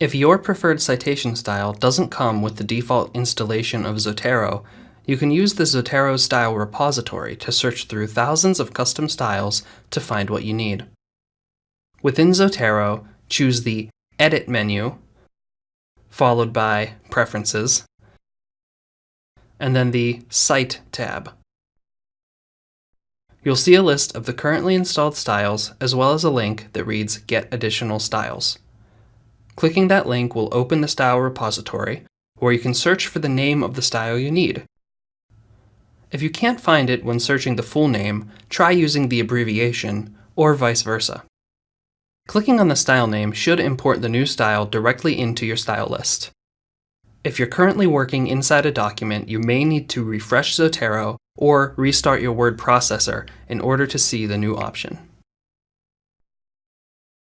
If your preferred citation style doesn't come with the default installation of Zotero, you can use the Zotero Style repository to search through thousands of custom styles to find what you need. Within Zotero, choose the Edit menu, followed by Preferences, and then the Cite tab. You'll see a list of the currently installed styles as well as a link that reads Get Additional Styles. Clicking that link will open the style repository, where you can search for the name of the style you need. If you can't find it when searching the full name, try using the abbreviation, or vice versa. Clicking on the style name should import the new style directly into your style list. If you're currently working inside a document, you may need to refresh Zotero or restart your word processor in order to see the new option.